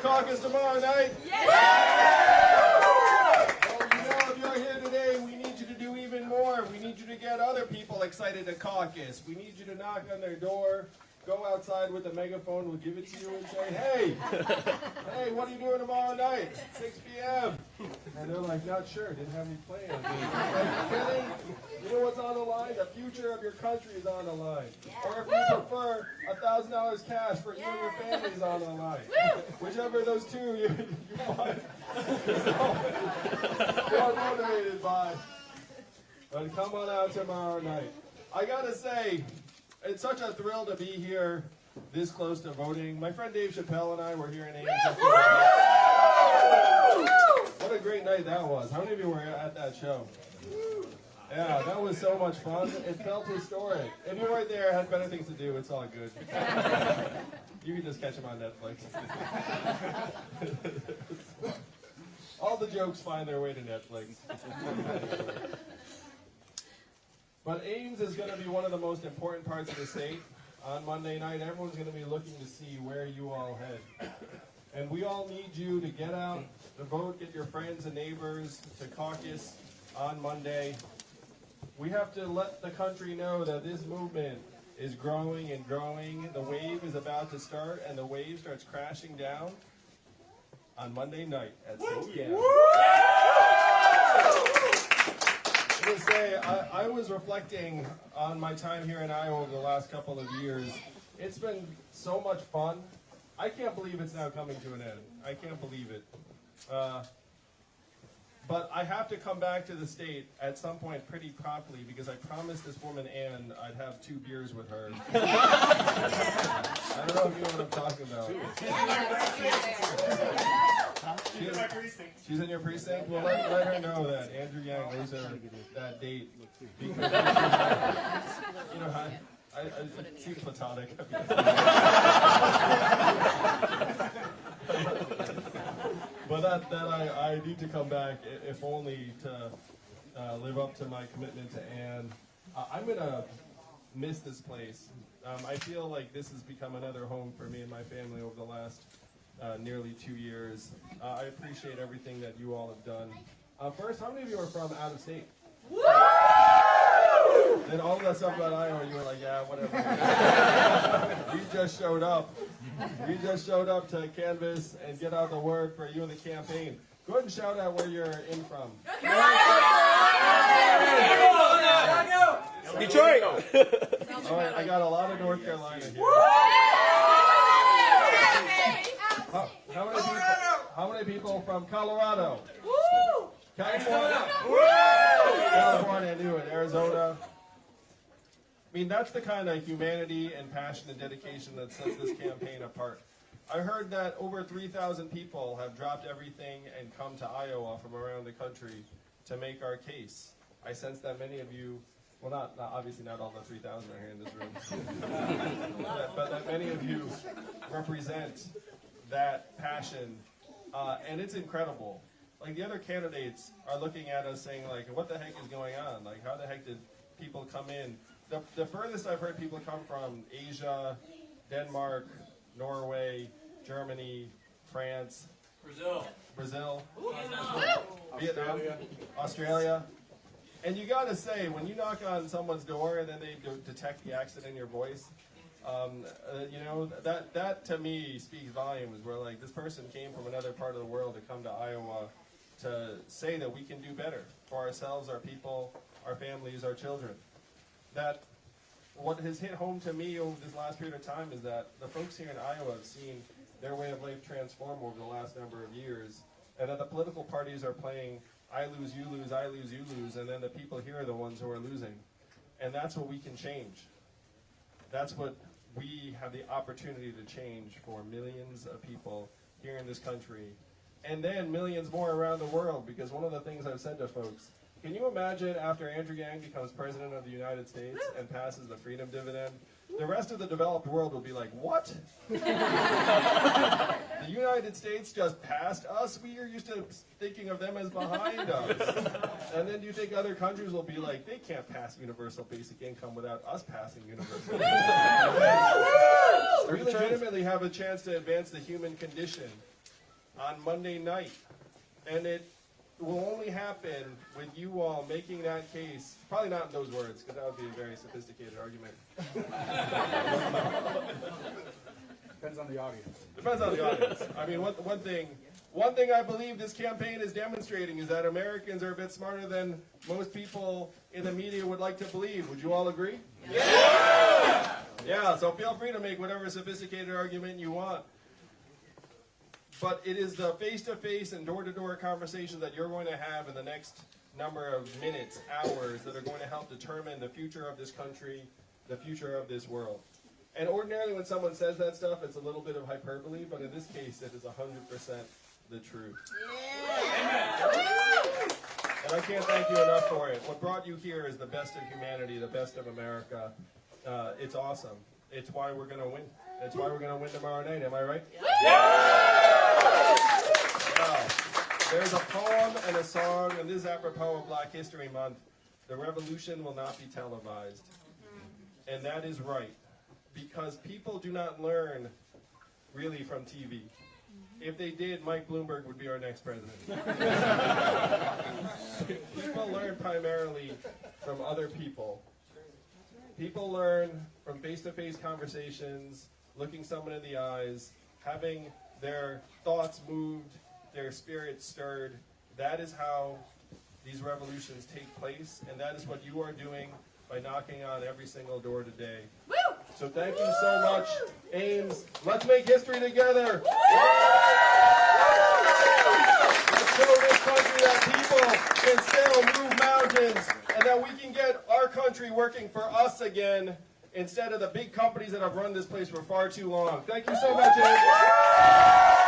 caucus tomorrow night? Well, you know, if you're here today, we need you to do even more. We need you to get other people excited to caucus. We need you to knock on their door, go outside with a megaphone, we'll give it to you and say, hey, hey, what are you doing tomorrow night? 6 p.m. And they're like, not sure, didn't have any plans. Like, kidding? You know what's on the line? The future of your country is on the line. Or if you prefer, $1,000 cash for you and your family is on the line. Whichever of those two you, you want. you're motivated by. But come on out tomorrow night. I gotta say, it's such a thrill to be here this close to voting. My friend Dave Chappelle and I were here in Ames. What a great night that was. How many of you were at that show? Yeah, that was so much fun. It felt historic. If you weren't there, had better things to do, it's all good. You can just catch them on Netflix. all the jokes find their way to Netflix. But Ames is going to be one of the most important parts of the state. On Monday night, everyone's going to be looking to see where you all head. And we all need you to get out, to vote, get your friends and neighbors to caucus on Monday. We have to let the country know that this movement is growing and growing. The wave is about to start, and the wave starts crashing down on Monday night at 6 p.m. to say, I, I was reflecting on my time here in Iowa over the last couple of years. It's been so much fun. I can't believe it's now coming to an end. I can't believe it. Uh, but I have to come back to the state at some point pretty promptly because I promised this woman Ann I'd have two beers with her. I don't know if you know what I'm talking about. She's in my precinct. She's in your precinct? Well, let, let her know that Andrew Yang owes her that date. Because, you know, I, I, I, it seems platonic. but that, that I, I need to come back, if only to uh, live up to my commitment to Anne. Uh, I'm going to miss this place. Um, I feel like this has become another home for me and my family over the last uh, nearly two years. Uh, I appreciate everything that you all have done. Uh, first, how many of you are from out of state? Then all that stuff about Iowa, you were like, yeah, whatever. you just showed up. You just showed up to canvass and get out the word for you and the campaign. Go ahead and shout out where you're in from. Detroit. All right, I got a lot of North Carolina here. How, how many people? How many people from Colorado? California. California, I knew it. Arizona. I mean, that's the kind of humanity and passion and dedication that sets this campaign apart. I heard that over 3,000 people have dropped everything and come to Iowa from around the country to make our case. I sense that many of you, well, not, not obviously not all the 3,000 are here in this room, but, but that many of you represent that passion, uh, and it's incredible. Like the other candidates are looking at us saying, like, what the heck is going on? Like, how the heck did people come in? The, the furthest I've heard people come from Asia, Denmark, Norway, Germany, France, Brazil. Brazil, Vietnam, Australia. And you gotta say, when you knock on someone's door and then they do detect the accent in your voice, um, uh, you know, that, that to me speaks volumes. Where like this person came from another part of the world to come to Iowa to say that we can do better for ourselves, our people, our families, our children. That what has hit home to me over this last period of time is that the folks here in Iowa have seen their way of life transform over the last number of years, and that the political parties are playing I lose, you lose, I lose, you lose, and then the people here are the ones who are losing. And that's what we can change. That's what we have the opportunity to change for millions of people here in this country, and then millions more around the world. Because one of the things I've said to folks, can you imagine after Andrew Yang becomes president of the United States and passes the freedom dividend, the rest of the developed world will be like, what? the United States just passed us? We are used to thinking of them as behind us. And then do you think other countries will be like, they can't pass universal basic income without us passing universal basic income? We legitimately have a chance to advance the human condition. on Monday night. And it will only happen with you all making that case, probably not in those words, because that would be a very sophisticated argument. Depends on the audience. Depends on the audience. I mean, one, one thing, one thing I believe this campaign is demonstrating is that Americans are a bit smarter than most people in the media would like to believe. Would you all agree? Yeah. Yeah. So feel free to make whatever sophisticated argument you want. But it is the face-to-face and door-to-door conversations that you're going to have in the next number of minutes, hours, that are going to help determine the future of this country, the future of this world. And ordinarily, when someone says that stuff, it's a little bit of hyperbole, but in this case, it is 100% the truth. And I can't thank you enough for it. What brought you here is the best of humanity, the best of America. Uh, it's awesome. It's why we're going to win. It's why we're going to win tomorrow night. Am I right? Wow. There's a poem and a song, and this is apropos of Black History Month. The revolution will not be televised. And that is right. Because people do not learn really from TV. If they did, Mike Bloomberg would be our next president. people learn primarily from other people. People learn from face to face conversations, looking someone in the eyes, having their thoughts moved, their spirits stirred. That is how these revolutions take place, and that is what you are doing by knocking on every single door today. So thank you so much, Ames. Let's make history together. Let's show this country that people can still move mountains and that we can get our country working for us again instead of the big companies that have run this place for far too long. Thank you so much, Ames.